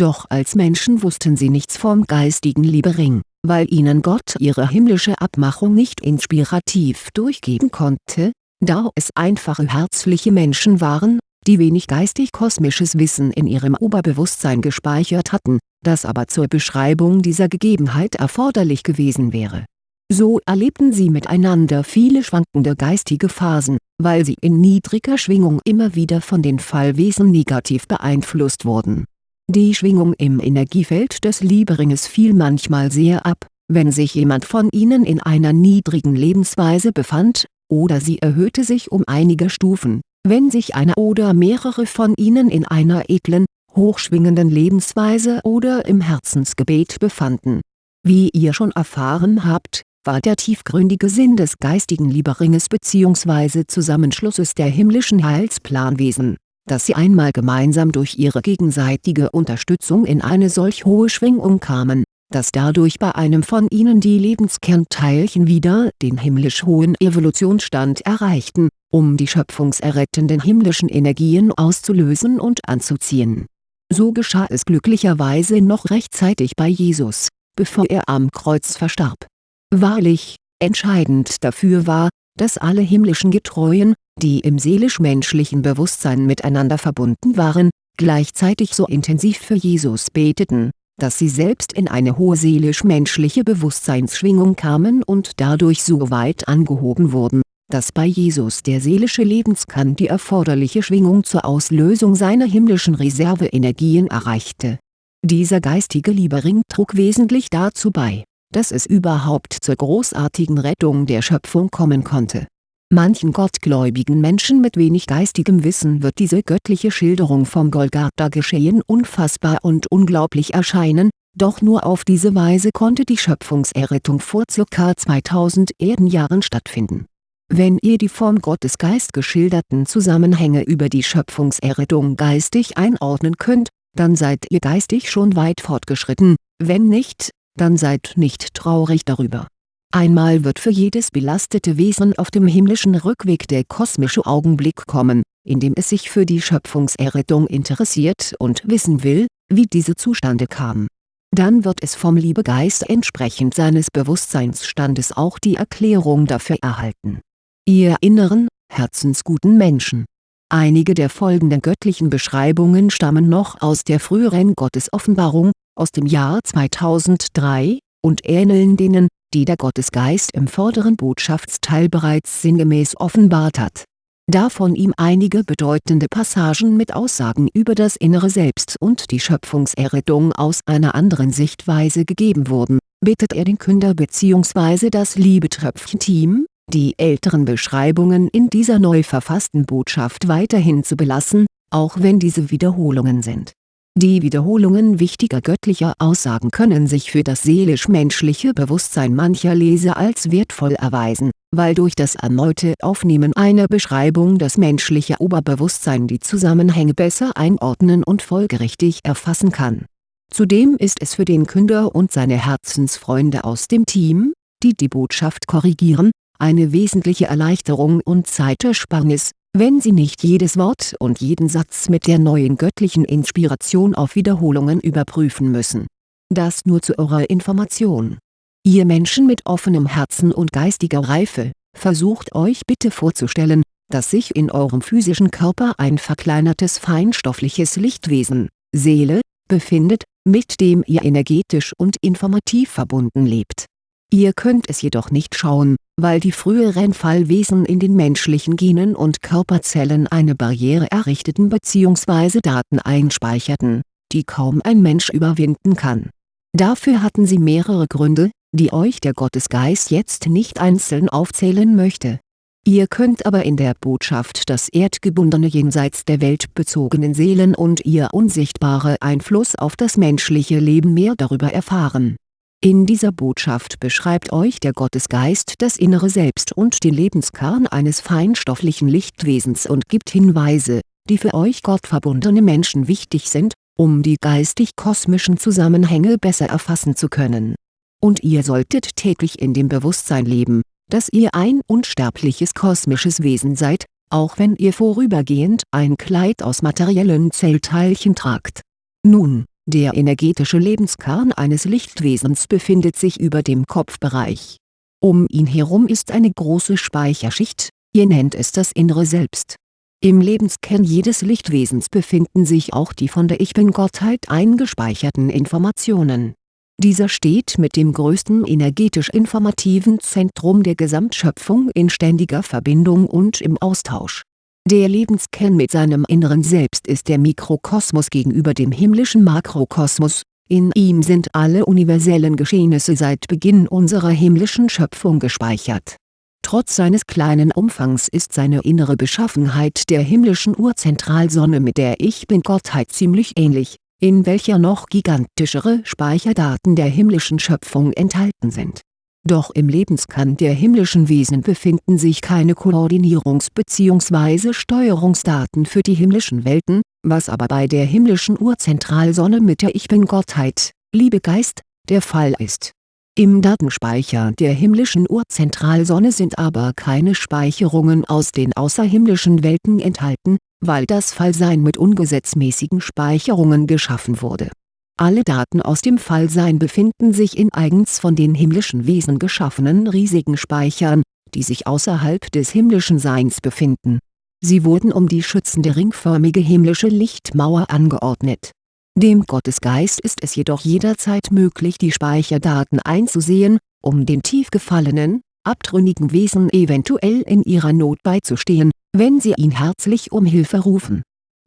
Doch als Menschen wussten sie nichts vom geistigen Liebering, weil ihnen Gott ihre himmlische Abmachung nicht inspirativ durchgeben konnte, da es einfache herzliche Menschen waren, die wenig geistig-kosmisches Wissen in ihrem Oberbewusstsein gespeichert hatten, das aber zur Beschreibung dieser Gegebenheit erforderlich gewesen wäre. So erlebten sie miteinander viele schwankende geistige Phasen, weil sie in niedriger Schwingung immer wieder von den Fallwesen negativ beeinflusst wurden. Die Schwingung im Energiefeld des Lieberinges fiel manchmal sehr ab, wenn sich jemand von ihnen in einer niedrigen Lebensweise befand, oder sie erhöhte sich um einige Stufen, wenn sich einer oder mehrere von ihnen in einer edlen, hochschwingenden Lebensweise oder im Herzensgebet befanden. Wie ihr schon erfahren habt, war der tiefgründige Sinn des geistigen Lieberinges bzw. Zusammenschlusses der himmlischen Heilsplanwesen, dass sie einmal gemeinsam durch ihre gegenseitige Unterstützung in eine solch hohe Schwingung kamen, dass dadurch bei einem von ihnen die Lebenskernteilchen wieder den himmlisch hohen Evolutionsstand erreichten, um die schöpfungserrettenden himmlischen Energien auszulösen und anzuziehen. So geschah es glücklicherweise noch rechtzeitig bei Jesus, bevor er am Kreuz verstarb. Wahrlich, entscheidend dafür war, dass alle himmlischen Getreuen, die im seelisch-menschlichen Bewusstsein miteinander verbunden waren, gleichzeitig so intensiv für Jesus beteten dass sie selbst in eine hohe seelisch-menschliche Bewusstseinsschwingung kamen und dadurch so weit angehoben wurden, dass bei Jesus der seelische Lebenskern die erforderliche Schwingung zur Auslösung seiner himmlischen Reserveenergien erreichte. Dieser geistige Liebering trug wesentlich dazu bei, dass es überhaupt zur großartigen Rettung der Schöpfung kommen konnte Manchen gottgläubigen Menschen mit wenig geistigem Wissen wird diese göttliche Schilderung vom Golgatha-Geschehen unfassbar und unglaublich erscheinen, doch nur auf diese Weise konnte die Schöpfungserrettung vor ca. 2000 Erdenjahren stattfinden. Wenn ihr die vom Gottesgeist geschilderten Zusammenhänge über die Schöpfungserrettung geistig einordnen könnt, dann seid ihr geistig schon weit fortgeschritten, wenn nicht, dann seid nicht traurig darüber Einmal wird für jedes belastete Wesen auf dem himmlischen Rückweg der kosmische Augenblick kommen, in dem es sich für die Schöpfungserrettung interessiert und wissen will, wie diese zustande kam. Dann wird es vom Liebegeist entsprechend seines Bewusstseinsstandes auch die Erklärung dafür erhalten. Ihr inneren, herzensguten Menschen Einige der folgenden göttlichen Beschreibungen stammen noch aus der früheren Gottesoffenbarung, aus dem Jahr 2003, und ähneln denen, die der Gottesgeist im vorderen Botschaftsteil bereits sinngemäß offenbart hat. Da von ihm einige bedeutende Passagen mit Aussagen über das innere Selbst und die Schöpfungserrettung aus einer anderen Sichtweise gegeben wurden, bittet er den Künder bzw. das Liebetröpfchen-Team, die älteren Beschreibungen in dieser neu verfassten Botschaft weiterhin zu belassen, auch wenn diese Wiederholungen sind die Wiederholungen wichtiger göttlicher Aussagen können sich für das seelisch-menschliche Bewusstsein mancher Leser als wertvoll erweisen, weil durch das erneute Aufnehmen einer Beschreibung das menschliche Oberbewusstsein die Zusammenhänge besser einordnen und folgerichtig erfassen kann. Zudem ist es für den Künder und seine Herzensfreunde aus dem Team, die die Botschaft korrigieren, eine wesentliche Erleichterung und Zeitersparnis wenn Sie nicht jedes Wort und jeden Satz mit der neuen göttlichen Inspiration auf Wiederholungen überprüfen müssen. Das nur zu eurer Information. Ihr Menschen mit offenem Herzen und geistiger Reife, versucht euch bitte vorzustellen, dass sich in eurem physischen Körper ein verkleinertes feinstoffliches Lichtwesen, Seele, befindet, mit dem ihr energetisch und informativ verbunden lebt Ihr könnt es jedoch nicht schauen, weil die früheren Fallwesen in den menschlichen Genen und Körperzellen eine Barriere errichteten bzw. Daten einspeicherten, die kaum ein Mensch überwinden kann. Dafür hatten sie mehrere Gründe, die euch der Gottesgeist jetzt nicht einzeln aufzählen möchte. Ihr könnt aber in der Botschaft das erdgebundene jenseits der Welt bezogenen Seelen und ihr unsichtbare Einfluss auf das menschliche Leben mehr darüber erfahren in dieser Botschaft beschreibt euch der Gottesgeist das innere Selbst und den Lebenskern eines feinstofflichen Lichtwesens und gibt Hinweise, die für euch gottverbundene Menschen wichtig sind, um die geistig-kosmischen Zusammenhänge besser erfassen zu können. Und ihr solltet täglich in dem Bewusstsein leben, dass ihr ein unsterbliches kosmisches Wesen seid, auch wenn ihr vorübergehend ein Kleid aus materiellen Zellteilchen tragt. Nun Der energetische Lebenskern eines Lichtwesens befindet sich über dem Kopfbereich. Um ihn herum ist eine große Speicherschicht, ihr nennt es das innere Selbst. Im Lebenskern jedes Lichtwesens befinden sich auch die von der Ich-Bin-Gottheit eingespeicherten Informationen. Dieser steht mit dem größten energetisch-informativen Zentrum der Gesamtschöpfung in ständiger Verbindung und im Austausch der Lebenskern mit seinem inneren Selbst ist der Mikrokosmos gegenüber dem himmlischen Makrokosmos, in ihm sind alle universellen Geschehnisse seit Beginn unserer himmlischen Schöpfung gespeichert. Trotz seines kleinen Umfangs ist seine innere Beschaffenheit der himmlischen Urzentralsonne mit der Ich-Bin-Gottheit ziemlich ähnlich, in welcher noch gigantischere Speicherdaten der himmlischen Schöpfung enthalten sind doch im Lebenskern der himmlischen Wesen befinden sich keine Koordinierungs- bzw. Steuerungsdaten für die himmlischen Welten, was aber bei der himmlischen Urzentralsonne mit der Ich-Bin-Gottheit, Liebegeist, der Fall ist. Im Datenspeicher der himmlischen Urzentralsonne sind aber keine Speicherungen aus den außerhimmlischen Welten enthalten, weil das Fallsein mit ungesetzmäßigen Speicherungen geschaffen wurde alle Daten aus dem Fallsein befinden sich in eigens von den himmlischen Wesen geschaffenen riesigen Speichern, die sich außerhalb des himmlischen Seins befinden. Sie wurden um die schützende ringförmige himmlische Lichtmauer angeordnet. Dem Gottesgeist ist es jedoch jederzeit möglich die Speicherdaten einzusehen, um den tief gefallenen, abtrünnigen Wesen eventuell in ihrer Not beizustehen, wenn sie ihn herzlich um Hilfe rufen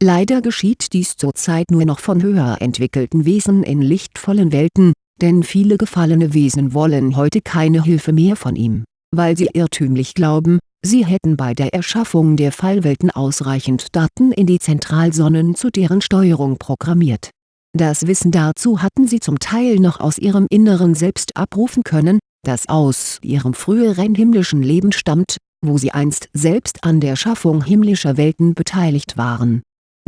Leider geschieht dies zurzeit nur noch von höher entwickelten Wesen in lichtvollen Welten, denn viele gefallene Wesen wollen heute keine Hilfe mehr von ihm, weil sie irrtümlich glauben, sie hätten bei der Erschaffung der Fallwelten ausreichend Daten in die Zentralsonnen zu deren Steuerung programmiert. Das Wissen dazu hatten sie zum Teil noch aus ihrem inneren Selbst abrufen können, das aus ihrem früheren himmlischen Leben stammt, wo sie einst selbst an der Schaffung himmlischer Welten beteiligt waren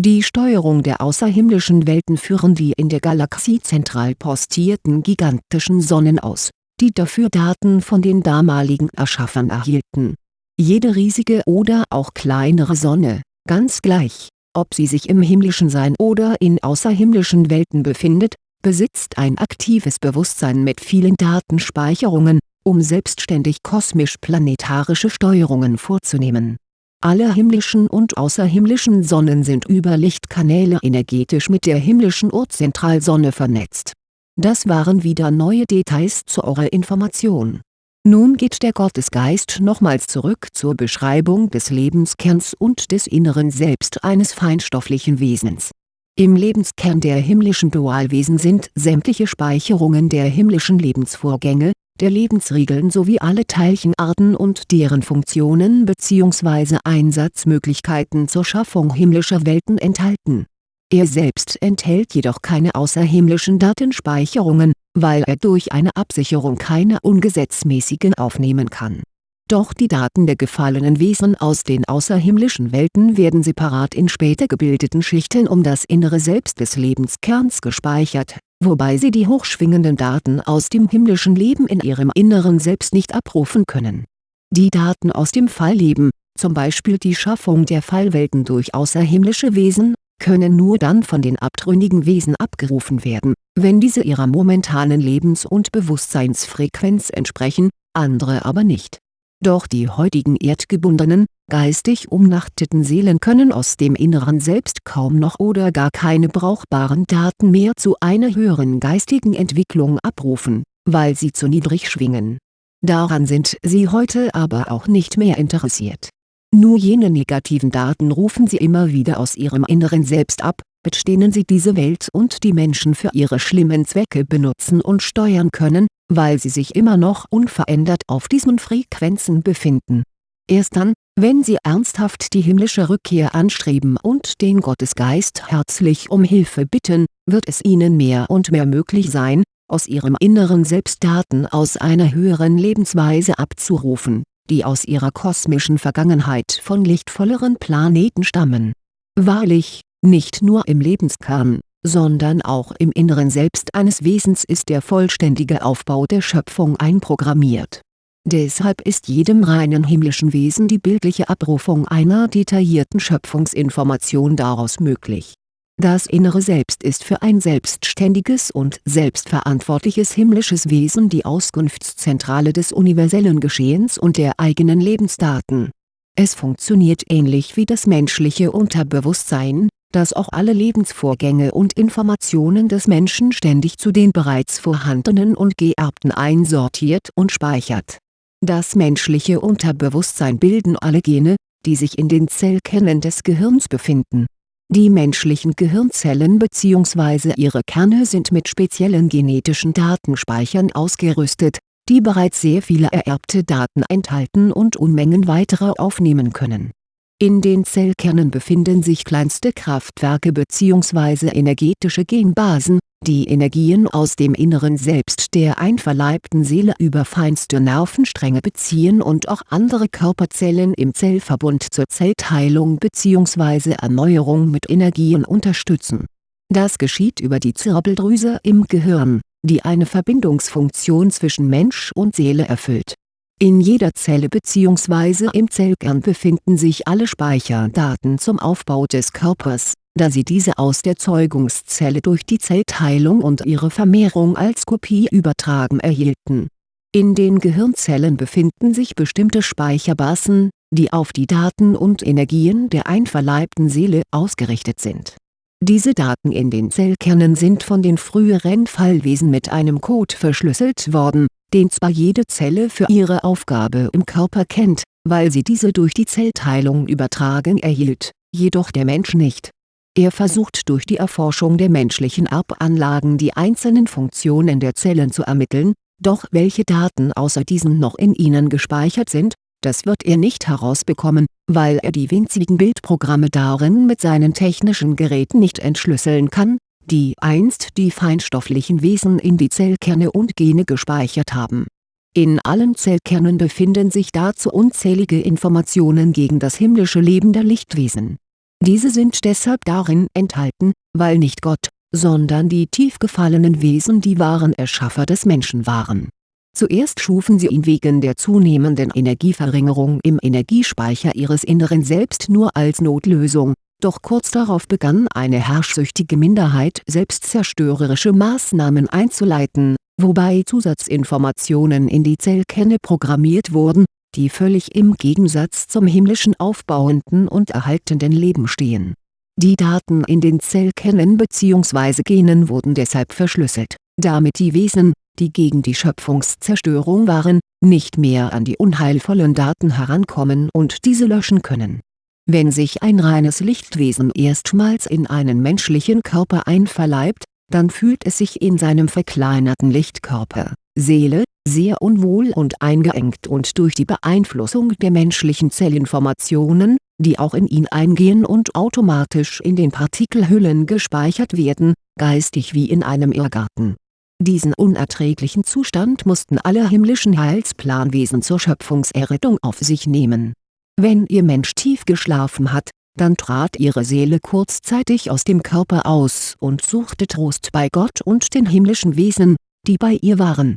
die Steuerung der außerhimmlischen Welten führen die in der Galaxie zentral postierten gigantischen Sonnen aus, die dafür Daten von den damaligen Erschaffern erhielten. Jede riesige oder auch kleinere Sonne, ganz gleich, ob sie sich im himmlischen Sein oder in außerhimmlischen Welten befindet, besitzt ein aktives Bewusstsein mit vielen Datenspeicherungen, um selbstständig kosmisch-planetarische Steuerungen vorzunehmen alle himmlischen und außerhimmlischen Sonnen sind über Lichtkanäle energetisch mit der himmlischen Urzentralsonne vernetzt. Das waren wieder neue Details zu eurer Information. Nun geht der Gottesgeist nochmals zurück zur Beschreibung des Lebenskerns und des inneren Selbst eines feinstofflichen Wesens. Im Lebenskern der himmlischen Dualwesen sind sämtliche Speicherungen der himmlischen Lebensvorgänge, der Lebensregeln sowie alle Teilchenarten und deren Funktionen bzw. Einsatzmöglichkeiten zur Schaffung himmlischer Welten enthalten. Er selbst enthält jedoch keine außerhimmlischen Datenspeicherungen, weil er durch eine Absicherung keine ungesetzmäßigen aufnehmen kann. Doch die Daten der gefallenen Wesen aus den außerhimmlischen Welten werden separat in später gebildeten Schichten um das innere Selbst des Lebenskerns gespeichert wobei sie die hochschwingenden Daten aus dem himmlischen Leben in ihrem inneren Selbst nicht abrufen können. Die Daten aus dem Fallleben, zum Beispiel die Schaffung der Fallwelten durch außerhimmlische Wesen, können nur dann von den abtrünnigen Wesen abgerufen werden, wenn diese ihrer momentanen Lebens- und Bewusstseinsfrequenz entsprechen, andere aber nicht doch die heutigen erdgebundenen, geistig umnachteten Seelen können aus dem inneren Selbst kaum noch oder gar keine brauchbaren Daten mehr zu einer höheren geistigen Entwicklung abrufen, weil sie zu niedrig schwingen. Daran sind sie heute aber auch nicht mehr interessiert. Nur jene negativen Daten rufen sie immer wieder aus ihrem inneren Selbst ab, mit denen sie diese Welt und die Menschen für ihre schlimmen Zwecke benutzen und steuern können, weil sie sich immer noch unverändert auf diesen Frequenzen befinden. Erst dann, wenn sie ernsthaft die himmlische Rückkehr anstreben und den Gottesgeist herzlich um Hilfe bitten, wird es ihnen mehr und mehr möglich sein, aus ihrem inneren Selbst Daten aus einer höheren Lebensweise abzurufen, die aus ihrer kosmischen Vergangenheit von lichtvolleren Planeten stammen. Wahrlich, nicht nur im Lebenskern, sondern auch im inneren Selbst eines Wesens ist der vollständige Aufbau der Schöpfung einprogrammiert. Deshalb ist jedem reinen himmlischen Wesen die bildliche Abrufung einer detaillierten Schöpfungsinformation daraus möglich. Das innere Selbst ist für ein selbstständiges und selbstverantwortliches himmlisches Wesen die Auskunftszentrale des universellen Geschehens und der eigenen Lebensdaten. Es funktioniert ähnlich wie das menschliche Unterbewusstsein, das auch alle Lebensvorgänge und Informationen des Menschen ständig zu den bereits vorhandenen und geerbten einsortiert und speichert. Das menschliche Unterbewusstsein bilden alle Gene, die sich in den Zellkernen des Gehirns befinden die menschlichen Gehirnzellen bzw. ihre Kerne sind mit speziellen genetischen Datenspeichern ausgerüstet, die bereits sehr viele ererbte Daten enthalten und Unmengen weitere aufnehmen können. In den Zellkernen befinden sich kleinste Kraftwerke bzw. energetische Genbasen, die Energien aus dem inneren Selbst der einverleibten Seele über feinste Nervenstränge beziehen und auch andere Körperzellen im Zellverbund zur Zellteilung bzw. Erneuerung mit Energien unterstützen. Das geschieht über die Zirbeldrüse im Gehirn, die eine Verbindungsfunktion zwischen Mensch und Seele erfüllt. In jeder Zelle bzw. im Zellkern befinden sich alle Speicherdaten zum Aufbau des Körpers da sie diese aus der Zeugungszelle durch die Zellteilung und ihre Vermehrung als Kopie übertragen erhielten. In den Gehirnzellen befinden sich bestimmte Speicherbasen, die auf die Daten und Energien der einverleibten Seele ausgerichtet sind. Diese Daten in den Zellkernen sind von den früheren Fallwesen mit einem Code verschlüsselt worden, den zwar jede Zelle für ihre Aufgabe im Körper kennt, weil sie diese durch die Zellteilung übertragen erhielt, jedoch der Mensch nicht. Er versucht durch die Erforschung der menschlichen Erbanlagen die einzelnen Funktionen der Zellen zu ermitteln, doch welche Daten außer diesen noch in ihnen gespeichert sind, das wird er nicht herausbekommen, weil er die winzigen Bildprogramme darin mit seinen technischen Geräten nicht entschlüsseln kann, die einst die feinstofflichen Wesen in die Zellkerne und Gene gespeichert haben. In allen Zellkernen befinden sich dazu unzählige Informationen gegen das himmlische Leben der Lichtwesen diese sind deshalb darin enthalten, weil nicht Gott, sondern die tief gefallenen Wesen die wahren Erschaffer des Menschen waren. Zuerst schufen sie ihn wegen der zunehmenden Energieverringerung im Energiespeicher ihres inneren Selbst nur als Notlösung, doch kurz darauf begann eine herrschsüchtige Minderheit selbstzerstörerische Maßnahmen einzuleiten, wobei Zusatzinformationen in die Zellkerne programmiert wurden, die völlig im Gegensatz zum himmlischen aufbauenden und erhaltenden Leben stehen. Die Daten in den Zellkernen bzw. Genen wurden deshalb verschlüsselt, damit die Wesen, die gegen die Schöpfungszerstörung waren, nicht mehr an die unheilvollen Daten herankommen und diese löschen können. Wenn sich ein reines Lichtwesen erstmals in einen menschlichen Körper einverleibt, dann fühlt es sich in seinem verkleinerten Lichtkörper, Seele, sehr unwohl und eingeengt und durch die Beeinflussung der menschlichen Zellinformationen, die auch in ihn eingehen und automatisch in den Partikelhüllen gespeichert werden, geistig wie in einem Irrgarten. Diesen unerträglichen Zustand mussten alle himmlischen Heilsplanwesen zur Schöpfungserrettung auf sich nehmen. Wenn ihr Mensch tief geschlafen hat, dann trat ihre Seele kurzzeitig aus dem Körper aus und suchte Trost bei Gott und den himmlischen Wesen, die bei ihr waren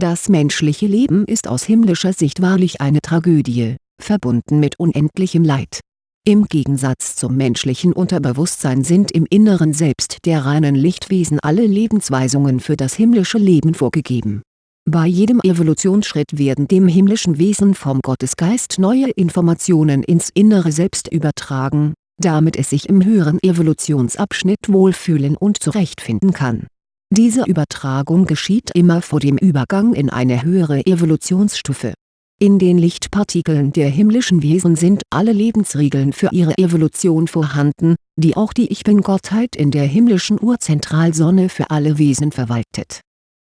das menschliche Leben ist aus himmlischer Sicht wahrlich eine Tragödie, verbunden mit unendlichem Leid. Im Gegensatz zum menschlichen Unterbewusstsein sind im Inneren Selbst der reinen Lichtwesen alle Lebensweisungen für das himmlische Leben vorgegeben. Bei jedem Evolutionsschritt werden dem himmlischen Wesen vom Gottesgeist neue Informationen ins innere Selbst übertragen, damit es sich im höheren Evolutionsabschnitt wohlfühlen und zurechtfinden kann diese Übertragung geschieht immer vor dem Übergang in eine höhere Evolutionsstufe. In den Lichtpartikeln der himmlischen Wesen sind alle Lebensregeln für ihre Evolution vorhanden, die auch die Ich-Bin-Gottheit in der himmlischen Urzentralsonne für alle Wesen verwaltet.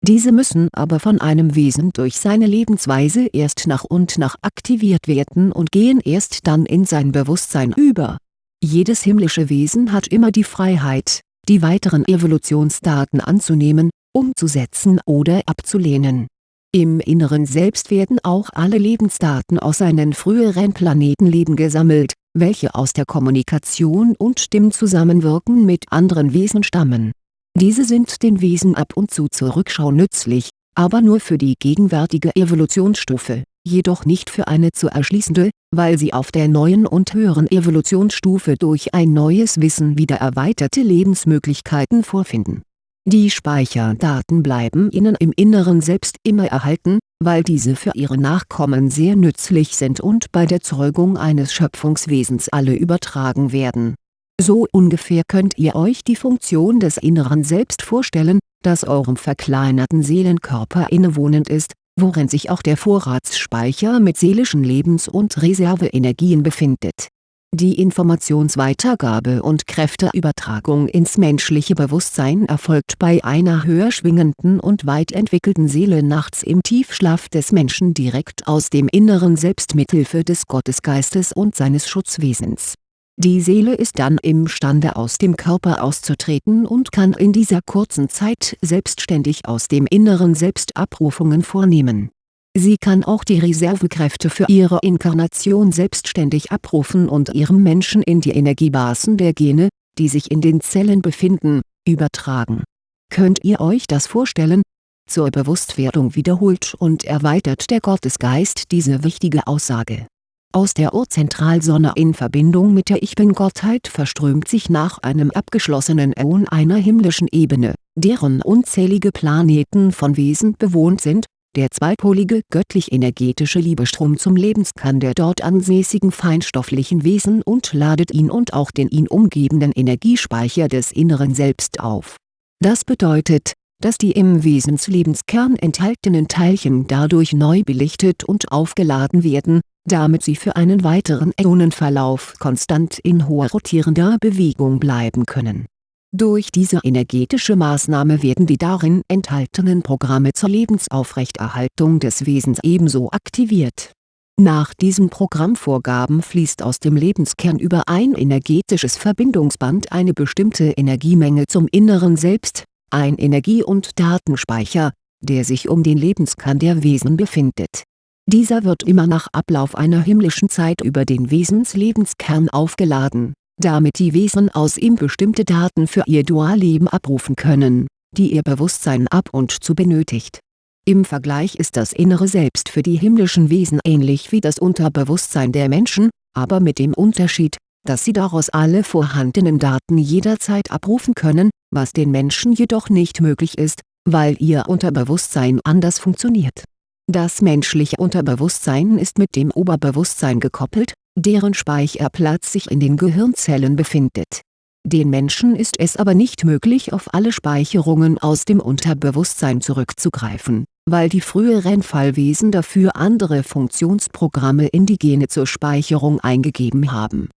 Diese müssen aber von einem Wesen durch seine Lebensweise erst nach und nach aktiviert werden und gehen erst dann in sein Bewusstsein über. Jedes himmlische Wesen hat immer die Freiheit, die weiteren Evolutionsdaten anzunehmen, umzusetzen oder abzulehnen. Im Inneren Selbst werden auch alle Lebensdaten aus seinen früheren Planetenleben gesammelt, welche aus der Kommunikation und dem Zusammenwirken mit anderen Wesen stammen. Diese sind den Wesen ab und zu zur Rückschau nützlich, aber nur für die gegenwärtige Evolutionsstufe jedoch nicht für eine zu erschließende, weil sie auf der neuen und höheren Evolutionsstufe durch ein neues Wissen wieder erweiterte Lebensmöglichkeiten vorfinden. Die Speicherdaten bleiben Ihnen im Inneren Selbst immer erhalten, weil diese für Ihre Nachkommen sehr nützlich sind und bei der Zeugung eines Schöpfungswesens alle übertragen werden. So ungefähr könnt ihr euch die Funktion des inneren Selbst vorstellen, das eurem verkleinerten Seelenkörper innewohnend ist, worin sich auch der Vorratsspeicher mit seelischen Lebens- und Reserveenergien befindet. Die Informationsweitergabe und Kräfteübertragung ins menschliche Bewusstsein erfolgt bei einer höher schwingenden und weit entwickelten Seele nachts im Tiefschlaf des Menschen direkt aus dem inneren Selbst mithilfe des Gottesgeistes und seines Schutzwesens die Seele ist dann imstande aus dem Körper auszutreten und kann in dieser kurzen Zeit selbstständig aus dem Inneren Selbst Abrufungen vornehmen. Sie kann auch die Reservekräfte für ihre Inkarnation selbstständig abrufen und ihrem Menschen in die Energiebasen der Gene, die sich in den Zellen befinden, übertragen. Könnt ihr euch das vorstellen? Zur Bewusstwerdung wiederholt und erweitert der Gottesgeist diese wichtige Aussage aus der Urzentralsonne in Verbindung mit der Ich-Bin-Gottheit verströmt sich nach einem abgeschlossenen Äon einer himmlischen Ebene, deren unzählige Planeten von Wesen bewohnt sind, der zweipolige göttlich-energetische Liebestrom zum Lebenskern der dort ansässigen feinstofflichen Wesen und ladet ihn und auch den ihn umgebenden Energiespeicher des inneren Selbst auf. Das bedeutet, dass die im Wesenslebenskern enthaltenen Teilchen dadurch neu belichtet und aufgeladen werden damit sie für einen weiteren Äonenverlauf konstant in hoher rotierender Bewegung bleiben können. Durch diese energetische Maßnahme werden die darin enthaltenen Programme zur Lebensaufrechterhaltung des Wesens ebenso aktiviert. Nach diesen Programmvorgaben fließt aus dem Lebenskern über ein energetisches Verbindungsband eine bestimmte Energiemenge zum inneren Selbst, ein Energie- und Datenspeicher, der sich um den Lebenskern der Wesen befindet dieser wird immer nach Ablauf einer himmlischen Zeit über den Wesenslebenskern aufgeladen, damit die Wesen aus ihm bestimmte Daten für ihr Dualleben abrufen können, die ihr Bewusstsein ab und zu benötigt. Im Vergleich ist das innere Selbst für die himmlischen Wesen ähnlich wie das Unterbewusstsein der Menschen, aber mit dem Unterschied, dass sie daraus alle vorhandenen Daten jederzeit abrufen können, was den Menschen jedoch nicht möglich ist, weil ihr Unterbewusstsein anders funktioniert das menschliche Unterbewusstsein ist mit dem Oberbewusstsein gekoppelt, deren Speicherplatz sich in den Gehirnzellen befindet. Den Menschen ist es aber nicht möglich auf alle Speicherungen aus dem Unterbewusstsein zurückzugreifen, weil die früheren Fallwesen dafür andere Funktionsprogramme in die Gene zur Speicherung eingegeben haben.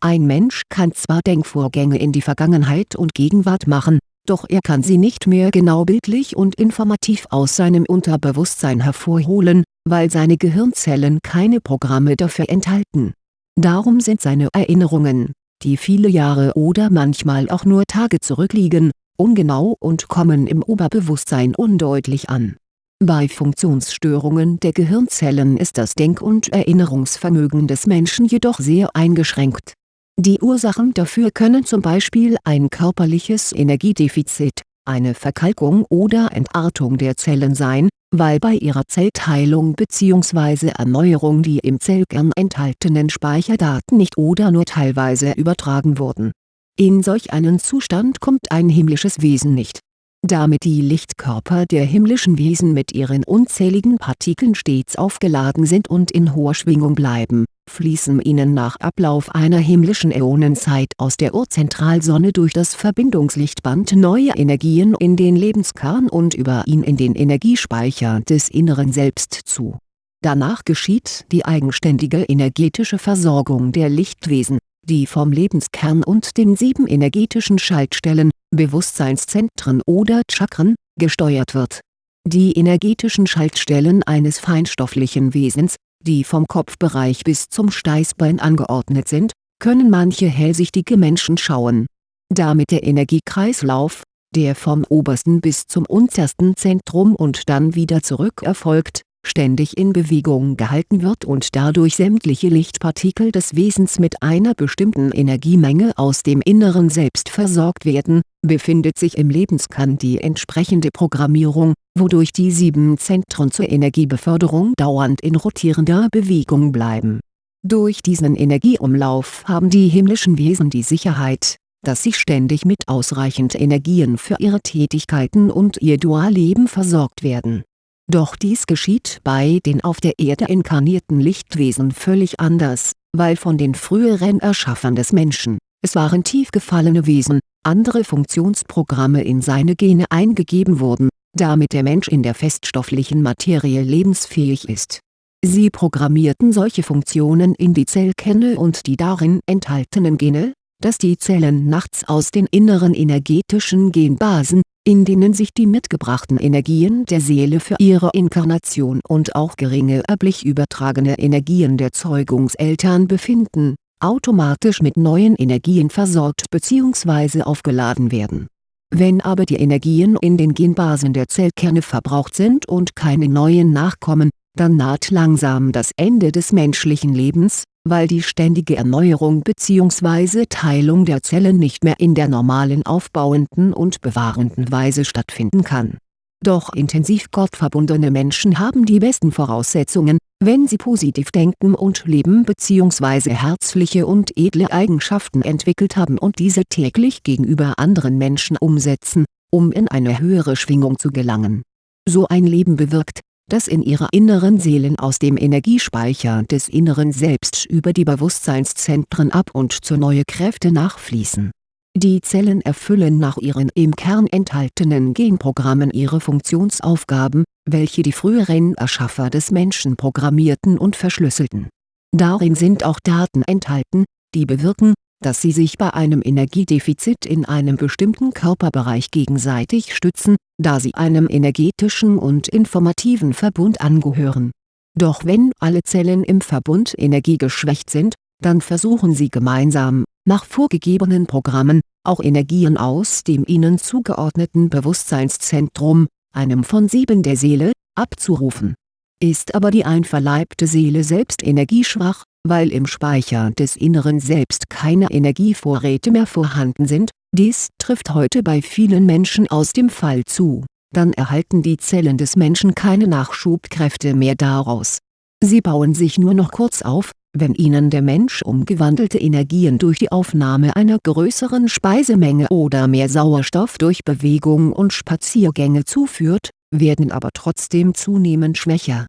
Ein Mensch kann zwar Denkvorgänge in die Vergangenheit und Gegenwart machen doch er kann sie nicht mehr genau bildlich und informativ aus seinem Unterbewusstsein hervorholen, weil seine Gehirnzellen keine Programme dafür enthalten. Darum sind seine Erinnerungen, die viele Jahre oder manchmal auch nur Tage zurückliegen, ungenau und kommen im Oberbewusstsein undeutlich an. Bei Funktionsstörungen der Gehirnzellen ist das Denk- und Erinnerungsvermögen des Menschen jedoch sehr eingeschränkt die Ursachen dafür können zum Beispiel ein körperliches Energiedefizit, eine Verkalkung oder Entartung der Zellen sein, weil bei ihrer Zellteilung bzw. Erneuerung die im Zellkern enthaltenen Speicherdaten nicht oder nur teilweise übertragen wurden. In solch einen Zustand kommt ein himmlisches Wesen nicht damit die Lichtkörper der himmlischen Wesen mit ihren unzähligen Partikeln stets aufgeladen sind und in hoher Schwingung bleiben, fließen ihnen nach Ablauf einer himmlischen Äonenzeit aus der Urzentralsonne durch das Verbindungslichtband neue Energien in den Lebenskern und über ihn in den Energiespeicher des inneren Selbst zu. Danach geschieht die eigenständige energetische Versorgung der Lichtwesen die vom Lebenskern und den sieben energetischen Schaltstellen, Bewusstseinszentren oder Chakren, gesteuert wird. Die energetischen Schaltstellen eines feinstofflichen Wesens, die vom Kopfbereich bis zum Steißbein angeordnet sind, können manche hellsichtige Menschen schauen. Damit der Energiekreislauf, der vom obersten bis zum untersten Zentrum und dann wieder zurück erfolgt, ständig in Bewegung gehalten wird und dadurch sämtliche Lichtpartikel des Wesens mit einer bestimmten Energiemenge aus dem Inneren Selbst versorgt werden, befindet sich im Lebenskern die entsprechende Programmierung, wodurch die sieben Zentren zur Energiebeförderung dauernd in rotierender Bewegung bleiben. Durch diesen Energieumlauf haben die himmlischen Wesen die Sicherheit, dass sie ständig mit ausreichend Energien für ihre Tätigkeiten und ihr Dualleben versorgt werden doch dies geschieht bei den auf der Erde inkarnierten Lichtwesen völlig anders, weil von den früheren Erschaffern des Menschen, es waren tief gefallene Wesen, andere Funktionsprogramme in seine Gene eingegeben wurden, damit der Mensch in der feststofflichen Materie lebensfähig ist. Sie programmierten solche Funktionen in die Zellkerne und die darin enthaltenen Gene, dass die Zellen nachts aus den inneren energetischen Genbasen in denen sich die mitgebrachten Energien der Seele für ihre Inkarnation und auch geringe erblich übertragene Energien der Zeugungseltern befinden, automatisch mit neuen Energien versorgt bzw. aufgeladen werden. Wenn aber die Energien in den Genbasen der Zellkerne verbraucht sind und keine neuen nachkommen, dann naht langsam das Ende des menschlichen Lebens, weil die ständige Erneuerung bzw. Teilung der Zellen nicht mehr in der normalen aufbauenden und bewahrenden Weise stattfinden kann. Doch intensiv gottverbundene Menschen haben die besten Voraussetzungen, wenn sie positiv denken und leben bzw. herzliche und edle Eigenschaften entwickelt haben und diese täglich gegenüber anderen Menschen umsetzen, um in eine höhere Schwingung zu gelangen. So ein Leben bewirkt, dass in ihrer inneren Seelen aus dem Energiespeicher des inneren Selbst über die Bewusstseinszentren ab und zu neue Kräfte nachfließen. Die Zellen erfüllen nach ihren im Kern enthaltenen Genprogrammen ihre Funktionsaufgaben, welche die früheren Erschaffer des Menschen programmierten und verschlüsselten. Darin sind auch Daten enthalten, die bewirken, dass sie sich bei einem Energiedefizit in einem bestimmten Körperbereich gegenseitig stützen, da sie einem energetischen und informativen Verbund angehören. Doch wenn alle Zellen im Verbund energiegeschwächt sind, dann versuchen sie gemeinsam, nach vorgegebenen Programmen, auch Energien aus dem ihnen zugeordneten Bewusstseinszentrum, einem von sieben der Seele, abzurufen. Ist aber die einverleibte Seele selbst energieschwach, weil im Speicher des Inneren Selbst keine Energievorräte mehr vorhanden sind, dies trifft heute bei vielen Menschen aus dem Fall zu, dann erhalten die Zellen des Menschen keine Nachschubkräfte mehr daraus. Sie bauen sich nur noch kurz auf, wenn ihnen der Mensch umgewandelte Energien durch die Aufnahme einer größeren Speisemenge oder mehr Sauerstoff durch Bewegung und Spaziergänge zuführt, werden aber trotzdem zunehmend schwächer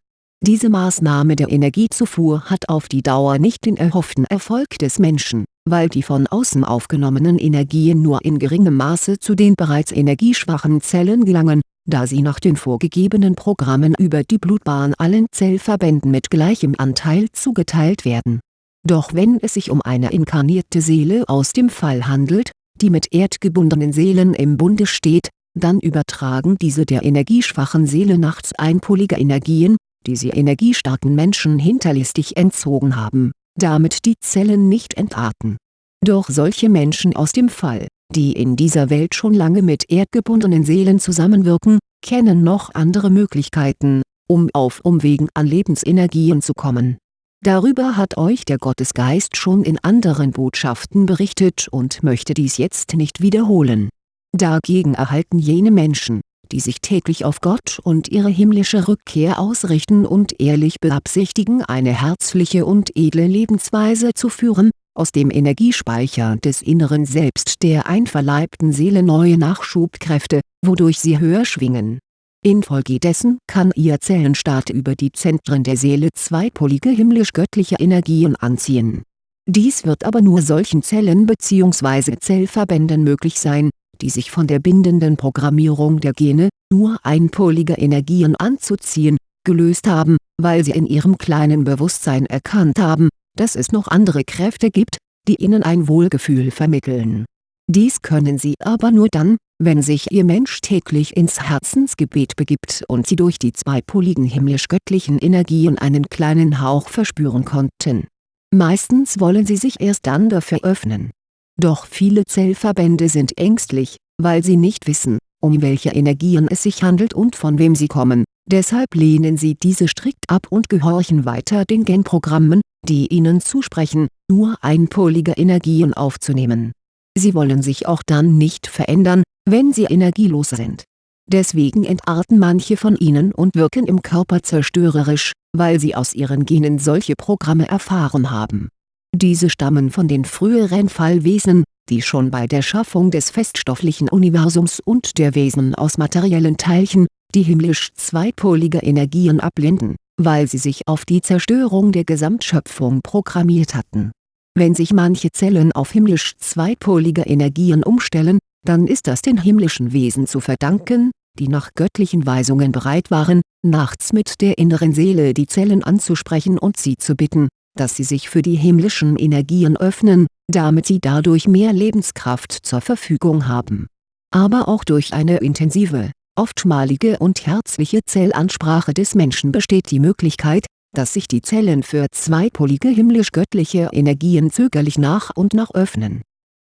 diese Maßnahme der Energiezufuhr hat auf die Dauer nicht den erhofften Erfolg des Menschen, weil die von außen aufgenommenen Energien nur in geringem Maße zu den bereits energieschwachen Zellen gelangen, da sie nach den vorgegebenen Programmen über die Blutbahn allen Zellverbänden mit gleichem Anteil zugeteilt werden. Doch wenn es sich um eine inkarnierte Seele aus dem Fall handelt, die mit erdgebundenen Seelen im Bunde steht, dann übertragen diese der energieschwachen Seele nachts einpolige Energien, die sie energiestarken Menschen hinterlistig entzogen haben, damit die Zellen nicht entarten. Doch solche Menschen aus dem Fall, die in dieser Welt schon lange mit erdgebundenen Seelen zusammenwirken, kennen noch andere Möglichkeiten, um auf Umwegen an Lebensenergien zu kommen. Darüber hat euch der Gottesgeist schon in anderen Botschaften berichtet und möchte dies jetzt nicht wiederholen. Dagegen erhalten jene Menschen, die sich täglich auf Gott und ihre himmlische Rückkehr ausrichten und ehrlich beabsichtigen eine herzliche und edle Lebensweise zu führen, aus dem Energiespeicher des inneren Selbst der einverleibten Seele neue Nachschubkräfte, wodurch sie höher schwingen. Infolgedessen kann ihr Zellenstaat über die Zentren der Seele zweipolige himmlisch-göttliche Energien anziehen. Dies wird aber nur solchen Zellen bzw. Zellverbänden möglich sein, die sich von der bindenden Programmierung der Gene, nur einpolige Energien anzuziehen, gelöst haben, weil sie in ihrem kleinen Bewusstsein erkannt haben, dass es noch andere Kräfte gibt, die ihnen ein Wohlgefühl vermitteln. Dies können sie aber nur dann, wenn sich ihr Mensch täglich ins Herzensgebet begibt und sie durch die zweipoligen himmlisch-göttlichen Energien einen kleinen Hauch verspüren konnten. Meistens wollen sie sich erst dann dafür öffnen doch viele Zellverbände sind ängstlich, weil sie nicht wissen, um welche Energien es sich handelt und von wem sie kommen, Deshalb lehnen sie diese strikt ab und gehorchen weiter den Genprogrammen, die ihnen zusprechen, nur einpolige Energien aufzunehmen. Sie wollen sich auch dann nicht verändern, wenn sie energielos sind. Deswegen entarten manche von ihnen und wirken im Körper zerstörerisch, weil sie aus ihren Genen solche Programme erfahren haben. Diese stammen von den früheren Fallwesen, die schon bei der Schaffung des feststofflichen Universums und der Wesen aus materiellen Teilchen, die himmlisch zweipolige Energien ablehnten, weil sie sich auf die Zerstörung der Gesamtschöpfung programmiert hatten. Wenn sich manche Zellen auf himmlisch zweipolige Energien umstellen, dann ist das den himmlischen Wesen zu verdanken, die nach göttlichen Weisungen bereit waren, nachts mit der inneren Seele die Zellen anzusprechen und sie zu bitten, dass sie sich für die himmlischen Energien öffnen, damit sie dadurch mehr Lebenskraft zur Verfügung haben. Aber auch durch eine intensive, oftmalige und herzliche Zellansprache des Menschen besteht die Möglichkeit, dass sich die Zellen für zweipolige himmlisch-göttliche Energien zögerlich nach und nach öffnen.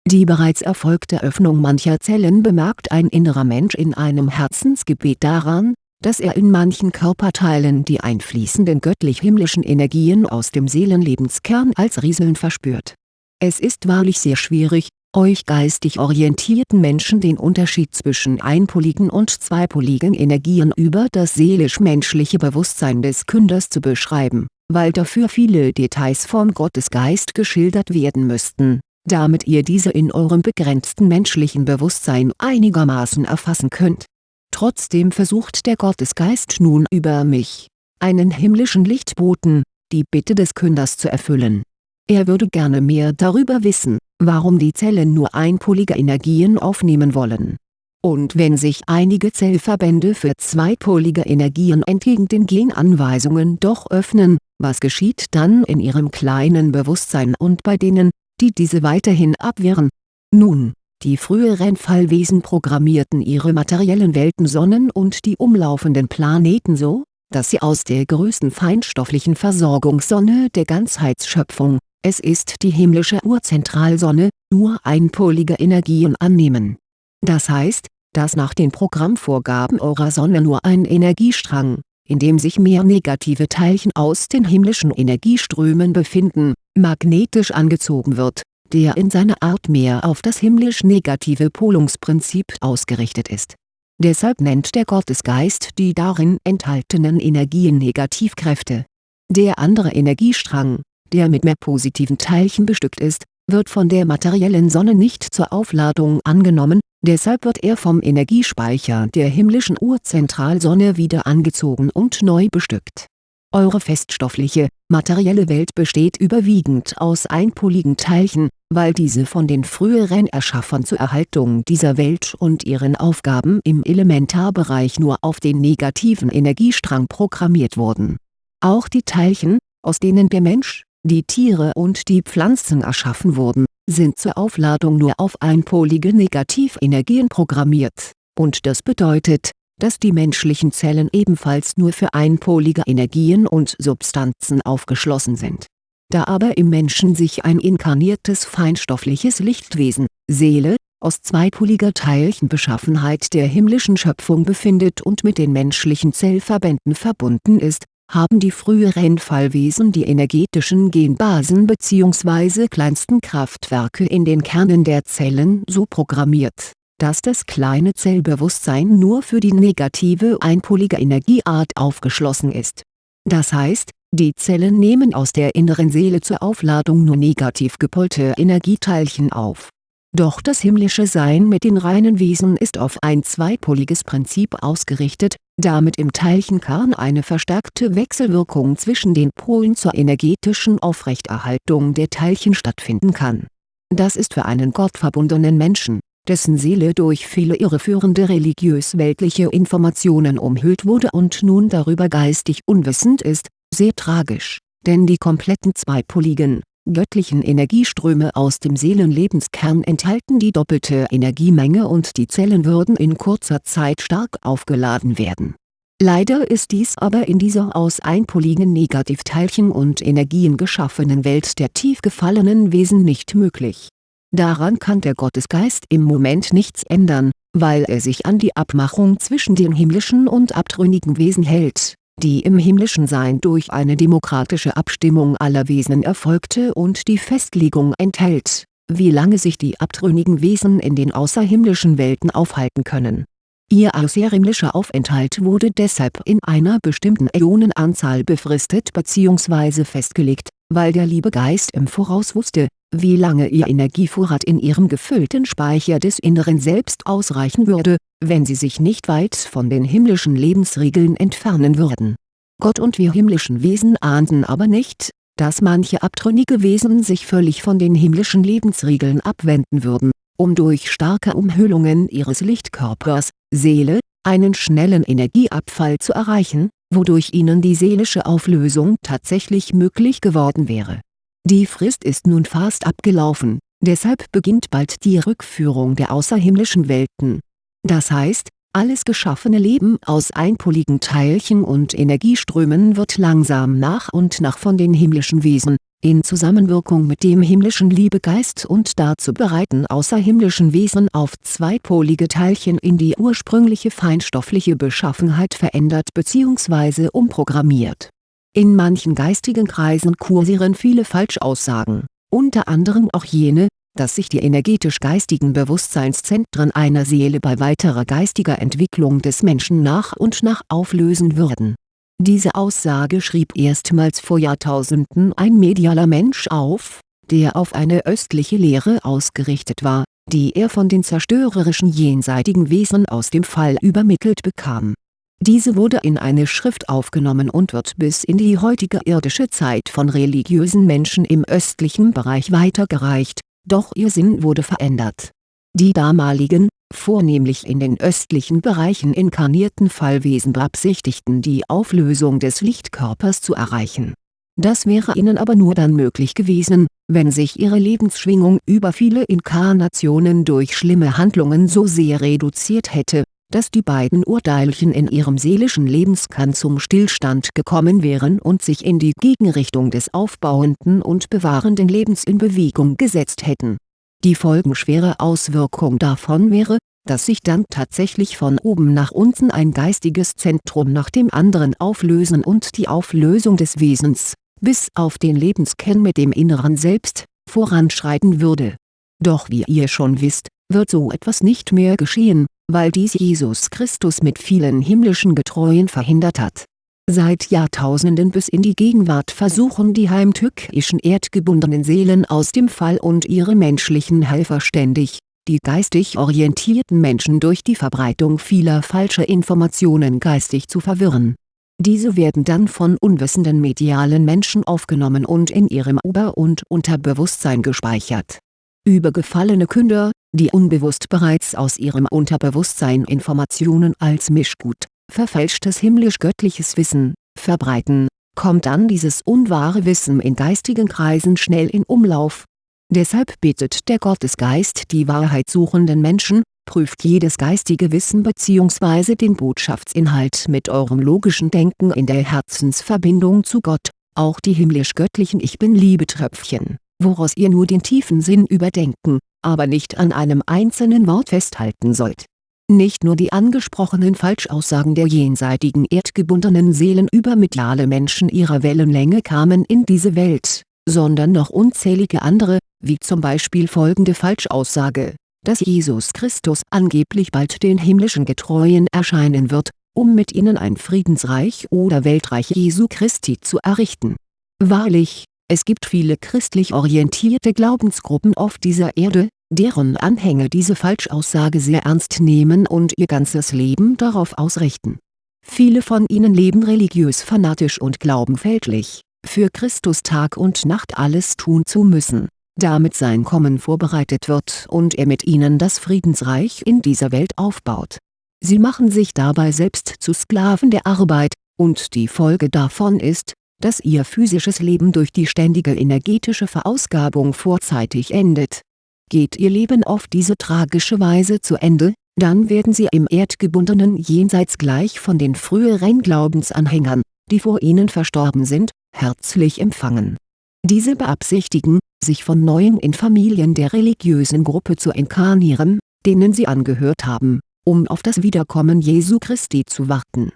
Die bereits erfolgte Öffnung mancher Zellen bemerkt ein innerer Mensch in einem Herzensgebet daran, dass er in manchen Körperteilen die einfließenden göttlich-himmlischen Energien aus dem Seelenlebenskern als Rieseln verspürt. Es ist wahrlich sehr schwierig, euch geistig orientierten Menschen den Unterschied zwischen einpoligen und zweipoligen Energien über das seelisch-menschliche Bewusstsein des Künders zu beschreiben, weil dafür viele Details vom Gottesgeist geschildert werden müssten, damit ihr diese in eurem begrenzten menschlichen Bewusstsein einigermaßen erfassen könnt. Trotzdem versucht der Gottesgeist nun über mich, einen himmlischen Lichtboten, die Bitte des Künders zu erfüllen. Er würde gerne mehr darüber wissen warum die Zellen nur einpolige Energien aufnehmen wollen. Und wenn sich einige Zellverbände für zweipolige Energien entgegen den Genanweisungen doch öffnen, was geschieht dann in ihrem kleinen Bewusstsein und bei denen, die diese weiterhin abwehren? Nun, die früheren Fallwesen programmierten ihre materiellen Welten Sonnen und die umlaufenden Planeten so, dass sie aus der größten feinstofflichen Versorgungssonne der Ganzheitsschöpfung, es ist die himmlische Urzentralsonne, nur einpolige Energien annehmen. Das heißt, dass nach den Programmvorgaben eurer Sonne nur ein Energiestrang, in dem sich mehr negative Teilchen aus den himmlischen Energieströmen befinden, magnetisch angezogen wird, der in seiner Art mehr auf das himmlisch-negative Polungsprinzip ausgerichtet ist. Deshalb nennt der Gottesgeist die darin enthaltenen Energien Negativkräfte. Der andere Energiestrang, der mit mehr positiven Teilchen bestückt ist, wird von der materiellen Sonne nicht zur Aufladung angenommen, deshalb wird er vom Energiespeicher der himmlischen Urzentralsonne wieder angezogen und neu bestückt. Eure feststoffliche, materielle Welt besteht überwiegend aus einpoligen Teilchen, weil diese von den früheren Erschaffern zur Erhaltung dieser Welt und ihren Aufgaben im Elementarbereich nur auf den negativen Energiestrang programmiert wurden. Auch die Teilchen, aus denen der Mensch, die Tiere und die Pflanzen erschaffen wurden, sind zur Aufladung nur auf einpolige Negativenergien programmiert, und das bedeutet, dass die menschlichen Zellen ebenfalls nur für einpolige Energien und Substanzen aufgeschlossen sind. Da aber im Menschen sich ein inkarniertes feinstoffliches Lichtwesen, Seele, aus zweipoliger Teilchenbeschaffenheit der himmlischen Schöpfung befindet und mit den menschlichen Zellverbänden verbunden ist, haben die früheren Fallwesen die energetischen Genbasen bzw. kleinsten Kraftwerke in den Kernen der Zellen so programmiert, dass das kleine Zellbewusstsein nur für die negative einpolige Energieart aufgeschlossen ist. Das heißt, die Zellen nehmen aus der inneren Seele zur Aufladung nur negativ gepolte Energieteilchen auf doch das himmlische Sein mit den reinen Wesen ist auf ein zweipoliges Prinzip ausgerichtet, damit im Teilchenkern eine verstärkte Wechselwirkung zwischen den Polen zur energetischen Aufrechterhaltung der Teilchen stattfinden kann. Das ist für einen gottverbundenen Menschen, dessen Seele durch viele irreführende religiös-weltliche Informationen umhüllt wurde und nun darüber geistig unwissend ist, sehr tragisch, denn die kompletten zweipoligen, göttlichen Energieströme aus dem Seelenlebenskern enthalten die doppelte Energiemenge und die Zellen würden in kurzer Zeit stark aufgeladen werden. Leider ist dies aber in dieser aus einpoligen Negativteilchen und Energien geschaffenen Welt der tief gefallenen Wesen nicht möglich. Daran kann der Gottesgeist im Moment nichts ändern, weil er sich an die Abmachung zwischen den himmlischen und abtrünnigen Wesen hält, die im himmlischen Sein durch eine demokratische Abstimmung aller Wesen erfolgte und die Festlegung enthält, wie lange sich die abtrünnigen Wesen in den außerhimmlischen Welten aufhalten können. Ihr außerhimmlischer Aufenthalt wurde deshalb in einer bestimmten Äonenanzahl befristet bzw. festgelegt, weil der liebe Geist im Voraus wusste, wie lange ihr Energievorrat in ihrem gefüllten Speicher des Inneren Selbst ausreichen würde, wenn sie sich nicht weit von den himmlischen Lebensregeln entfernen würden. Gott und wir himmlischen Wesen ahnten aber nicht, dass manche abtrünnige Wesen sich völlig von den himmlischen Lebensregeln abwenden würden, um durch starke Umhüllungen ihres Lichtkörpers, Seele, einen schnellen Energieabfall zu erreichen, wodurch ihnen die seelische Auflösung tatsächlich möglich geworden wäre die Frist ist nun fast abgelaufen, deshalb beginnt bald die Rückführung der außerhimmlischen Welten. Das heißt, alles geschaffene Leben aus einpoligen Teilchen und Energieströmen wird langsam nach und nach von den himmlischen Wesen, in Zusammenwirkung mit dem himmlischen Liebegeist und dazu bereiten außerhimmlischen Wesen auf zweipolige Teilchen in die ursprüngliche feinstoffliche Beschaffenheit verändert bzw. umprogrammiert in manchen geistigen Kreisen kursieren viele Falschaussagen, unter anderem auch jene, dass sich die energetisch-geistigen Bewusstseinszentren einer Seele bei weiterer geistiger Entwicklung des Menschen nach und nach auflösen würden. Diese Aussage schrieb erstmals vor Jahrtausenden ein medialer Mensch auf, der auf eine östliche Lehre ausgerichtet war, die er von den zerstörerischen jenseitigen Wesen aus dem Fall übermittelt bekam diese wurde in eine Schrift aufgenommen und wird bis in die heutige irdische Zeit von religiösen Menschen im östlichen Bereich weitergereicht, doch ihr Sinn wurde verändert. Die damaligen, vornehmlich in den östlichen Bereichen inkarnierten Fallwesen beabsichtigten die Auflösung des Lichtkörpers zu erreichen. Das wäre ihnen aber nur dann möglich gewesen, wenn sich ihre Lebensschwingung über viele Inkarnationen durch schlimme Handlungen so sehr reduziert hätte, dass die beiden Urteilchen in ihrem seelischen Lebenskern zum Stillstand gekommen wären und sich in die Gegenrichtung des aufbauenden und bewahrenden Lebens in Bewegung gesetzt hätten. Die folgenschwere Auswirkung davon wäre, dass sich dann tatsächlich von oben nach unten ein geistiges Zentrum nach dem anderen auflösen und die Auflösung des Wesens, bis auf den Lebenskern mit dem inneren Selbst, voranschreiten würde. Doch wie ihr schon wisst, wird so etwas nicht mehr geschehen, weil dies Jesus Christus mit vielen himmlischen Getreuen verhindert hat. Seit Jahrtausenden bis in die Gegenwart versuchen die heimtückischen erdgebundenen Seelen aus dem Fall und ihre menschlichen Helfer ständig, die geistig orientierten Menschen durch die Verbreitung vieler falscher Informationen geistig zu verwirren. Diese werden dann von unwissenden medialen Menschen aufgenommen und in ihrem Ober- und Unterbewusstsein gespeichert. Übergefallene Künder, die unbewusst bereits aus ihrem Unterbewusstsein Informationen als Mischgut, verfälschtes himmlisch-göttliches Wissen, verbreiten, kommt dann dieses unwahre Wissen in geistigen Kreisen schnell in Umlauf. Deshalb bittet der Gottesgeist die wahrheitssuchenden Menschen, prüft jedes geistige Wissen bzw. den Botschaftsinhalt mit eurem logischen Denken in der Herzensverbindung zu Gott, auch die himmlisch-göttlichen Ich-Bin-Liebe-Tröpfchen, woraus ihr nur den tiefen Sinn überdenken, aber nicht an einem einzelnen Wort festhalten sollt. Nicht nur die angesprochenen Falschaussagen der jenseitigen erdgebundenen Seelen über mediale Menschen ihrer Wellenlänge kamen in diese Welt, sondern noch unzählige andere, wie zum Beispiel folgende Falschaussage, dass Jesus Christus angeblich bald den himmlischen Getreuen erscheinen wird, um mit ihnen ein Friedensreich oder Weltreich Jesu Christi zu errichten. Wahrlich, es gibt viele christlich orientierte Glaubensgruppen auf dieser Erde, deren Anhänger diese Falschaussage sehr ernst nehmen und ihr ganzes Leben darauf ausrichten. Viele von ihnen leben religiös fanatisch und glauben fälschlich, für Christus Tag und Nacht alles tun zu müssen, damit sein Kommen vorbereitet wird und er mit ihnen das Friedensreich in dieser Welt aufbaut. Sie machen sich dabei selbst zu Sklaven der Arbeit, und die Folge davon ist, dass ihr physisches Leben durch die ständige energetische Verausgabung vorzeitig endet Geht ihr Leben auf diese tragische Weise zu Ende, dann werden sie im erdgebundenen Jenseits gleich von den früheren Glaubensanhängern, die vor ihnen verstorben sind, herzlich empfangen. Diese beabsichtigen, sich von Neuem in Familien der religiösen Gruppe zu inkarnieren, denen sie angehört haben, um auf das Wiederkommen Jesu Christi zu warten.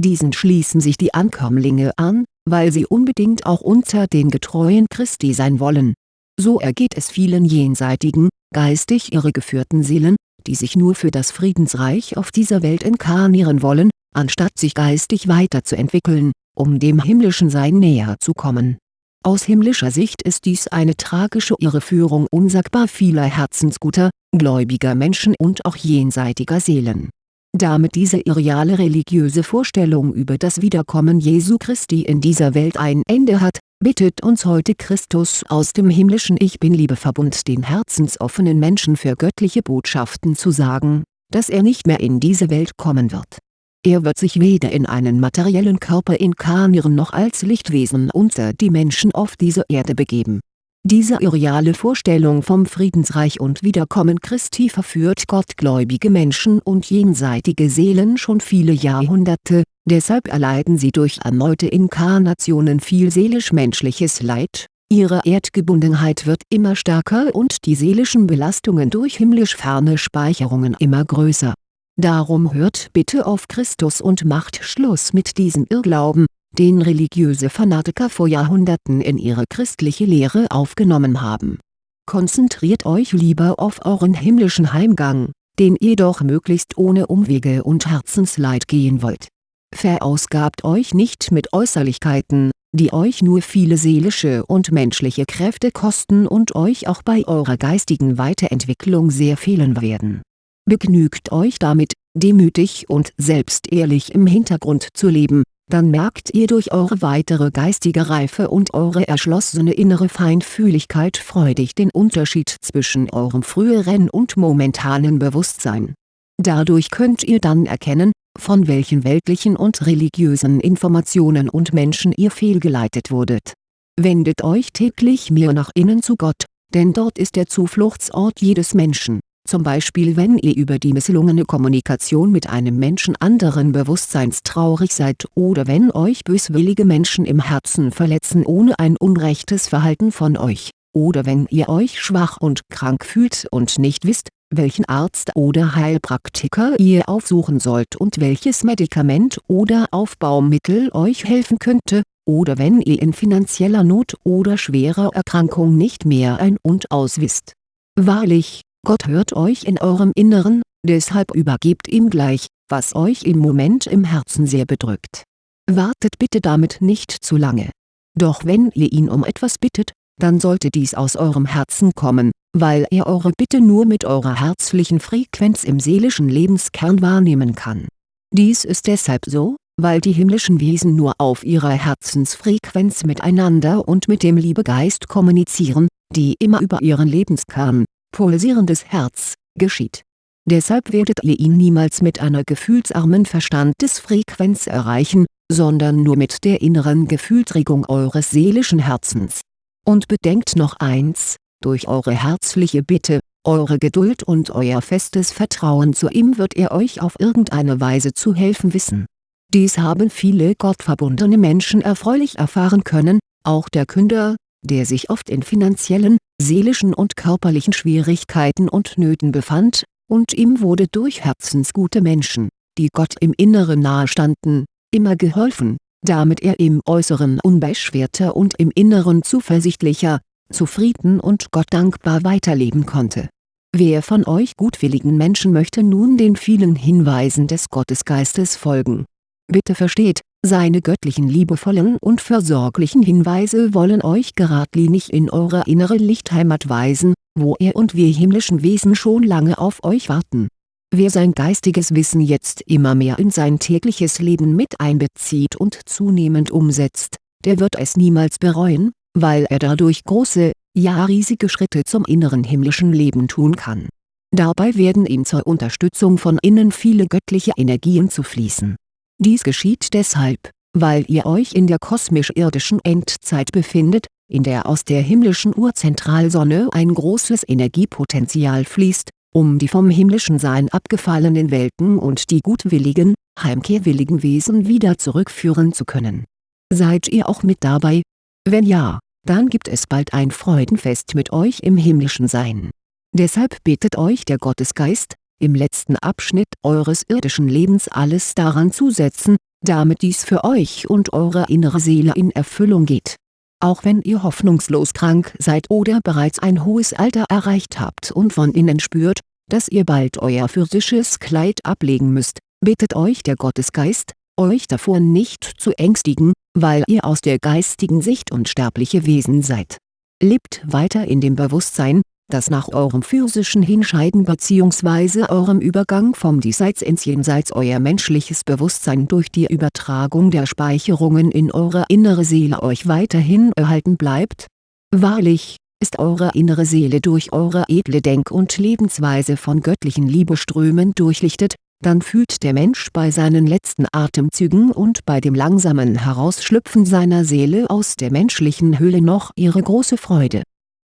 Diesen schließen sich die Ankömmlinge an, weil sie unbedingt auch unter den Getreuen Christi sein wollen. So ergeht es vielen jenseitigen, geistig irregeführten Seelen, die sich nur für das Friedensreich auf dieser Welt inkarnieren wollen, anstatt sich geistig weiterzuentwickeln, um dem himmlischen Sein näher zu kommen. Aus himmlischer Sicht ist dies eine tragische Irreführung unsagbar vieler herzensguter, gläubiger Menschen und auch jenseitiger Seelen. Damit diese irreale religiöse Vorstellung über das Wiederkommen Jesu Christi in dieser Welt ein Ende hat, bittet uns heute Christus aus dem himmlischen Ich Bin-Liebeverbund den herzensoffenen Menschen für göttliche Botschaften zu sagen, dass er nicht mehr in diese Welt kommen wird er wird sich weder in einen materiellen Körper inkarnieren noch als Lichtwesen unter die Menschen auf diese Erde begeben. Diese irreale Vorstellung vom Friedensreich und Wiederkommen Christi verführt gottgläubige Menschen und jenseitige Seelen schon viele Jahrhunderte, deshalb erleiden sie durch erneute Inkarnationen viel seelisch-menschliches Leid, ihre Erdgebundenheit wird immer stärker und die seelischen Belastungen durch himmlisch ferne Speicherungen immer größer. Darum hört bitte auf Christus und macht Schluss mit diesem Irrglauben, den religiöse Fanatiker vor Jahrhunderten in ihre christliche Lehre aufgenommen haben. Konzentriert euch lieber auf euren himmlischen Heimgang, den ihr doch möglichst ohne Umwege und Herzensleid gehen wollt. Verausgabt euch nicht mit Äußerlichkeiten, die euch nur viele seelische und menschliche Kräfte kosten und euch auch bei eurer geistigen Weiterentwicklung sehr fehlen werden Begnügt euch damit, demütig und selbstehrlich im Hintergrund zu leben, dann merkt ihr durch eure weitere geistige Reife und eure erschlossene innere Feinfühligkeit freudig den Unterschied zwischen eurem früheren und momentanen Bewusstsein. Dadurch könnt ihr dann erkennen, von welchen weltlichen und religiösen Informationen und Menschen ihr fehlgeleitet wurdet. Wendet euch täglich mehr nach innen zu Gott, denn dort ist der Zufluchtsort jedes Menschen zum Beispiel wenn ihr über die misslungene Kommunikation mit einem Menschen anderen Bewusstseins traurig seid oder wenn euch böswillige Menschen im Herzen verletzen ohne ein unrechtes Verhalten von euch, oder wenn ihr euch schwach und krank fühlt und nicht wisst, welchen Arzt oder Heilpraktiker ihr aufsuchen sollt und welches Medikament oder Aufbaumittel euch helfen könnte, oder wenn ihr in finanzieller Not oder schwerer Erkrankung nicht mehr ein und aus wisst. Wahrlich, Gott hört euch in eurem Inneren, deshalb übergebt ihm gleich, was euch im Moment im Herzen sehr bedrückt. Wartet bitte damit nicht zu lange. Doch wenn ihr ihn um etwas bittet, dann sollte dies aus eurem Herzen kommen, weil er eure Bitte nur mit eurer herzlichen Frequenz im seelischen Lebenskern wahrnehmen kann. Dies ist deshalb so, weil die himmlischen Wesen nur auf ihrer Herzensfrequenz miteinander und mit dem Liebegeist kommunizieren, die immer über ihren Lebenskern, pulsierendes Herz, geschieht. Deshalb werdet ihr ihn niemals mit einer gefühlsarmen Verstandesfrequenz erreichen, sondern nur mit der inneren Gefühlsregung eures seelischen Herzens. Und bedenkt noch eins, durch eure herzliche Bitte, eure Geduld und euer festes Vertrauen zu ihm wird er euch auf irgendeine Weise zu helfen wissen. Dies haben viele gottverbundene Menschen erfreulich erfahren können, auch der Künder, der sich oft in finanziellen, seelischen und körperlichen Schwierigkeiten und Nöten befand, und ihm wurde durch herzensgute Menschen, die Gott im Inneren nahestanden, immer geholfen, damit er im Äußeren unbeschwerter und im Inneren zuversichtlicher, zufrieden und Gott dankbar weiterleben konnte. Wer von euch gutwilligen Menschen möchte nun den vielen Hinweisen des Gottesgeistes folgen? Bitte versteht, seine göttlichen liebevollen und versorglichen Hinweise wollen euch geradlinig in eure innere Lichtheimat weisen, wo er und wir himmlischen Wesen schon lange auf euch warten. Wer sein geistiges Wissen jetzt immer mehr in sein tägliches Leben mit einbezieht und zunehmend umsetzt, der wird es niemals bereuen, weil er dadurch große, ja riesige Schritte zum inneren himmlischen Leben tun kann. Dabei werden ihm zur Unterstützung von innen viele göttliche Energien zufließen dies geschieht deshalb, weil ihr euch in der kosmisch-irdischen Endzeit befindet, in der aus der himmlischen Urzentralsonne ein großes Energiepotenzial fließt, um die vom himmlischen Sein abgefallenen Welten und die gutwilligen, heimkehrwilligen Wesen wieder zurückführen zu können. Seid ihr auch mit dabei? Wenn ja, dann gibt es bald ein Freudenfest mit euch im himmlischen Sein. Deshalb bittet euch der Gottesgeist, im letzten Abschnitt eures irdischen Lebens alles daran zu setzen, damit dies für euch und eure innere Seele in Erfüllung geht. Auch wenn ihr hoffnungslos krank seid oder bereits ein hohes Alter erreicht habt und von innen spürt, dass ihr bald euer physisches Kleid ablegen müsst, bittet euch der Gottesgeist, euch davor nicht zu ängstigen, weil ihr aus der geistigen Sicht unsterbliche Wesen seid. Lebt weiter in dem Bewusstsein, dass nach eurem physischen Hinscheiden bzw. eurem Übergang vom Diesseits ins Jenseits euer menschliches Bewusstsein durch die Übertragung der Speicherungen in eure innere Seele euch weiterhin erhalten bleibt? Wahrlich, ist eure innere Seele durch eure edle Denk- und Lebensweise von göttlichen Liebeströmen durchlichtet, dann fühlt der Mensch bei seinen letzten Atemzügen und bei dem langsamen Herausschlüpfen seiner Seele aus der menschlichen Hülle noch ihre große Freude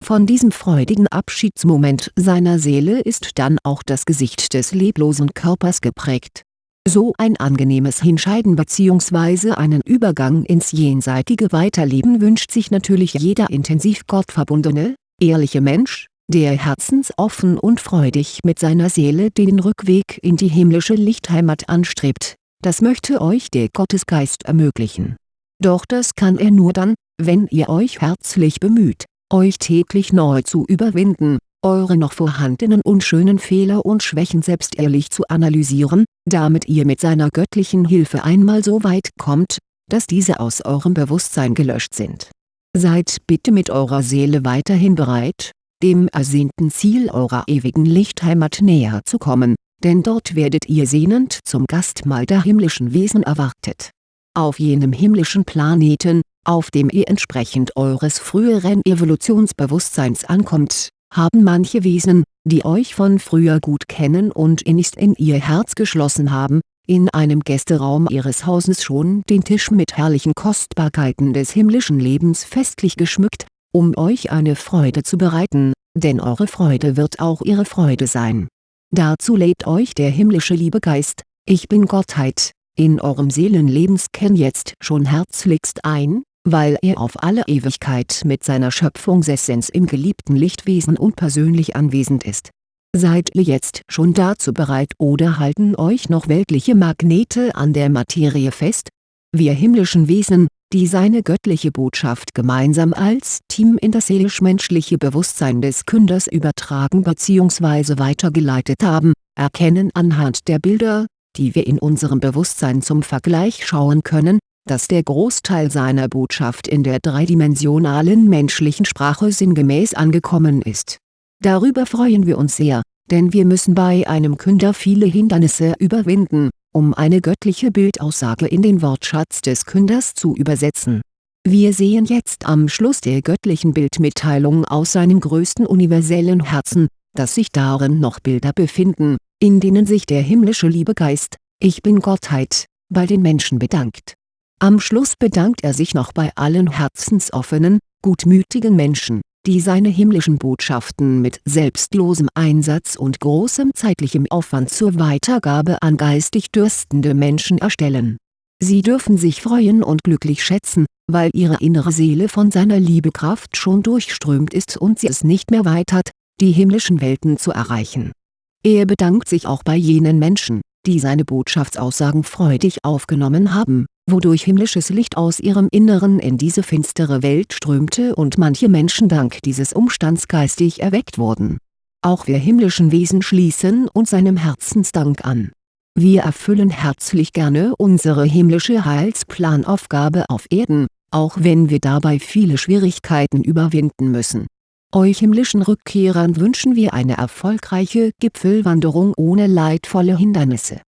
von diesem freudigen Abschiedsmoment seiner Seele ist dann auch das Gesicht des leblosen Körpers geprägt. So ein angenehmes Hinscheiden bzw. einen Übergang ins jenseitige Weiterleben wünscht sich natürlich jeder intensiv gottverbundene, ehrliche Mensch, der herzensoffen und freudig mit seiner Seele den Rückweg in die himmlische Lichtheimat anstrebt, das möchte euch der Gottesgeist ermöglichen. Doch das kann er nur dann, wenn ihr euch herzlich bemüht euch täglich neu zu überwinden, eure noch vorhandenen unschönen Fehler und Schwächen selbst ehrlich zu analysieren, damit ihr mit seiner göttlichen Hilfe einmal so weit kommt, dass diese aus eurem Bewusstsein gelöscht sind. Seid bitte mit eurer Seele weiterhin bereit, dem ersehnten Ziel eurer ewigen Lichtheimat näher zu kommen, denn dort werdet ihr sehnend zum Gastmahl der himmlischen Wesen erwartet. Auf jenem himmlischen Planeten, auf dem ihr entsprechend eures früheren Evolutionsbewusstseins ankommt, haben manche Wesen, die euch von früher gut kennen und innigst in ihr Herz geschlossen haben, in einem Gästeraum ihres Hauses schon den Tisch mit herrlichen Kostbarkeiten des himmlischen Lebens festlich geschmückt, um euch eine Freude zu bereiten, denn eure Freude wird auch ihre Freude sein. Dazu lädt euch der himmlische Liebegeist, Ich Bin Gottheit, in eurem Seelenlebenskern jetzt schon herzlichst ein, weil er auf alle Ewigkeit mit seiner Schöpfungsessenz im geliebten Lichtwesen unpersönlich anwesend ist. Seid ihr jetzt schon dazu bereit oder halten euch noch weltliche Magnete an der Materie fest? Wir himmlischen Wesen, die seine göttliche Botschaft gemeinsam als Team in das seelisch-menschliche Bewusstsein des Künders übertragen bzw. weitergeleitet haben, erkennen anhand der Bilder, die wir in unserem Bewusstsein zum Vergleich schauen können, dass der Großteil seiner Botschaft in der dreidimensionalen menschlichen Sprache sinngemäß angekommen ist. Darüber freuen wir uns sehr, denn wir müssen bei einem Künder viele Hindernisse überwinden, um eine göttliche Bildaussage in den Wortschatz des Künders zu übersetzen. Wir sehen jetzt am Schluss der göttlichen Bildmitteilung aus seinem größten universellen Herzen, dass sich darin noch Bilder befinden, in denen sich der himmlische Liebegeist, Ich Bin Gottheit, bei den Menschen bedankt am Schluss bedankt er sich noch bei allen herzensoffenen, gutmütigen Menschen, die seine himmlischen Botschaften mit selbstlosem Einsatz und großem zeitlichem Aufwand zur Weitergabe an geistig dürstende Menschen erstellen. Sie dürfen sich freuen und glücklich schätzen, weil ihre innere Seele von seiner Liebekraft schon durchströmt ist und sie es nicht mehr weit hat, die himmlischen Welten zu erreichen. Er bedankt sich auch bei jenen Menschen, die seine Botschaftsaussagen freudig aufgenommen haben wodurch himmlisches Licht aus ihrem Inneren in diese finstere Welt strömte und manche Menschen dank dieses Umstands geistig erweckt wurden. Auch wir himmlischen Wesen schließen uns seinem Herzensdank an. Wir erfüllen herzlich gerne unsere himmlische Heilsplanaufgabe auf Erden, auch wenn wir dabei viele Schwierigkeiten überwinden müssen. Euch himmlischen Rückkehrern wünschen wir eine erfolgreiche Gipfelwanderung ohne leidvolle Hindernisse